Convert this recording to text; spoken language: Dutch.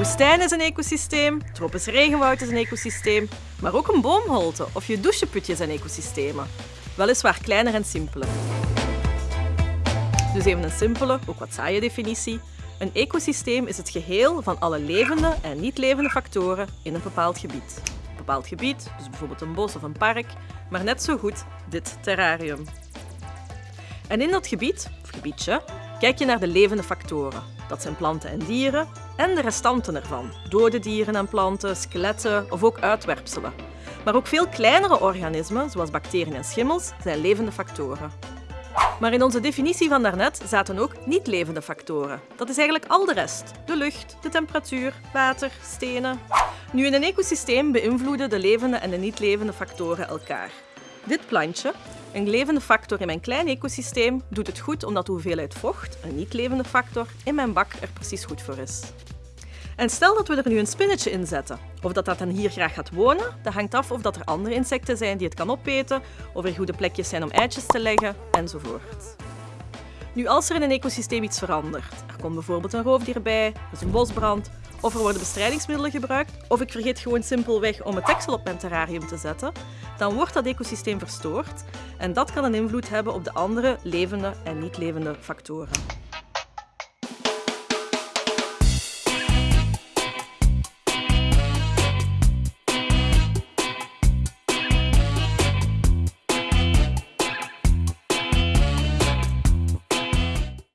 woestijn is een ecosysteem, tropisch regenwoud is een ecosysteem, maar ook een boomholte of je doucheputje zijn ecosystemen. Weliswaar kleiner en simpeler. Dus even een simpele, ook wat saaie definitie. Een ecosysteem is het geheel van alle levende en niet levende factoren in een bepaald gebied. Een bepaald gebied, dus bijvoorbeeld een bos of een park, maar net zo goed dit terrarium. En in dat gebied, of gebiedje, kijk je naar de levende factoren. Dat zijn planten en dieren en de restanten ervan. Dode dieren en planten, skeletten of ook uitwerpselen. Maar ook veel kleinere organismen, zoals bacteriën en schimmels, zijn levende factoren. Maar in onze definitie van daarnet zaten ook niet-levende factoren. Dat is eigenlijk al de rest. De lucht, de temperatuur, water, stenen. Nu, in een ecosysteem beïnvloeden de levende en de niet-levende factoren elkaar. Dit plantje, een levende factor in mijn klein ecosysteem, doet het goed omdat de hoeveelheid vocht, een niet-levende factor, in mijn bak er precies goed voor is. En stel dat we er nu een spinnetje in zetten. Of dat dat dan hier graag gaat wonen, dat hangt af of dat er andere insecten zijn die het kan opeten, of er goede plekjes zijn om eitjes te leggen, enzovoort. Nu, als er in een ecosysteem iets verandert, er komt bijvoorbeeld een roofdier bij, er is een bosbrand, of er worden bestrijdingsmiddelen gebruikt, of ik vergeet gewoon simpelweg om het deksel op mijn terrarium te zetten, dan wordt dat ecosysteem verstoord en dat kan een invloed hebben op de andere levende en niet levende factoren.